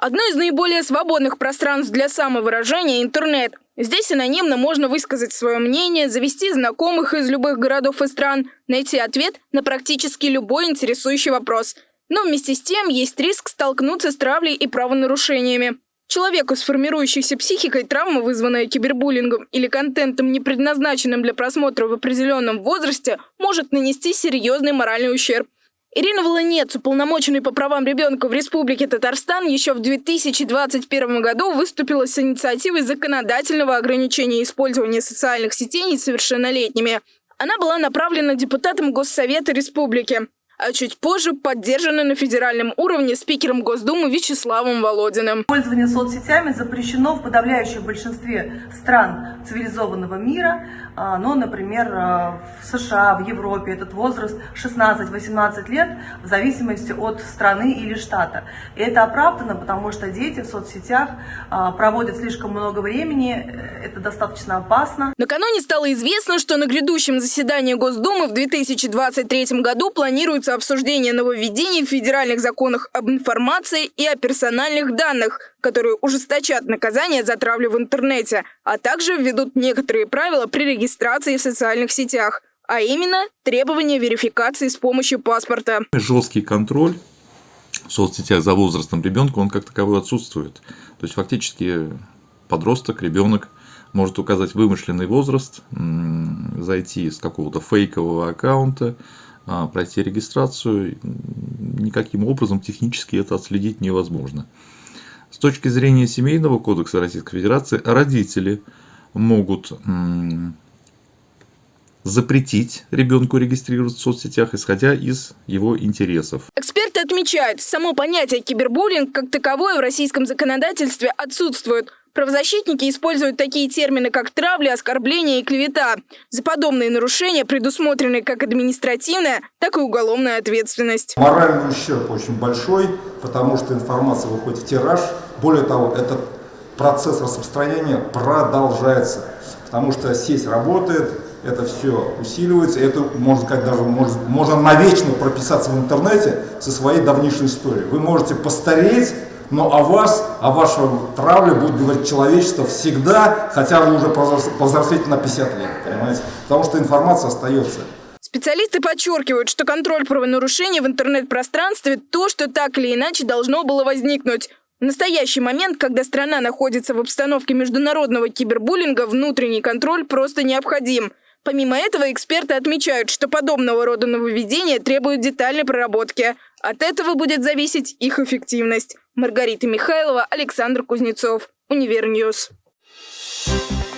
Одно из наиболее свободных пространств для самовыражения – интернет. Здесь анонимно можно высказать свое мнение, завести знакомых из любых городов и стран, найти ответ на практически любой интересующий вопрос. Но вместе с тем есть риск столкнуться с травлей и правонарушениями. Человеку с формирующейся психикой травма, вызванная кибербуллингом или контентом, не предназначенным для просмотра в определенном возрасте, может нанести серьезный моральный ущерб. Ирина Волонец, уполномоченный по правам ребенка в Республике Татарстан, еще в 2021 году выступила с инициативой законодательного ограничения использования социальных сетей несовершеннолетними. Она была направлена депутатом Госсовета Республики а чуть позже поддержаны на федеральном уровне спикером Госдумы Вячеславом Володиным. Пользование соцсетями запрещено в подавляющем большинстве стран цивилизованного мира. А, ну, например, а, в США, в Европе этот возраст 16-18 лет в зависимости от страны или штата. И это оправдано, потому что дети в соцсетях а, проводят слишком много времени, э, это достаточно опасно. Накануне стало известно, что на грядущем заседании Госдумы в 2023 году планируется планируется обсуждение нововведений в федеральных законах об информации и о персональных данных, которые ужесточат наказание за травлю в интернете, а также введут некоторые правила при регистрации в социальных сетях, а именно требования верификации с помощью паспорта. Жесткий контроль в соцсетях за возрастом ребенка, он как таковой отсутствует. То есть фактически подросток, ребенок может указать вымышленный возраст, зайти с какого-то фейкового аккаунта, пройти регистрацию, никаким образом технически это отследить невозможно. С точки зрения Семейного кодекса Российской Федерации, родители могут запретить ребенку регистрироваться в соцсетях, исходя из его интересов. Эксперты отмечают, само понятие кибербуллинг как таковое в российском законодательстве отсутствует. Правозащитники используют такие термины, как травля, оскорбление и клевета. За подобные нарушения предусмотрены как административная, так и уголовная ответственность. Моральный ущерб очень большой, потому что информация выходит в тираж. Более того, этот процесс распространения продолжается, потому что сеть работает, это все усиливается, это можно сказать даже может, можно навечно прописаться в интернете со своей давнейшей историей. Вы можете постареть но о вас, о вашем травле будет говорить человечество всегда, хотя вы уже повзрослеете на 50 лет, понимаете? Потому что информация остается. Специалисты подчеркивают, что контроль правонарушений в интернет-пространстве – то, что так или иначе должно было возникнуть. В настоящий момент, когда страна находится в обстановке международного кибербуллинга, внутренний контроль просто необходим. Помимо этого, эксперты отмечают, что подобного рода нововведения требуют детальной проработки. От этого будет зависеть их эффективность. Маргарита Михайлова, Александр Кузнецов. Универньюз. Thank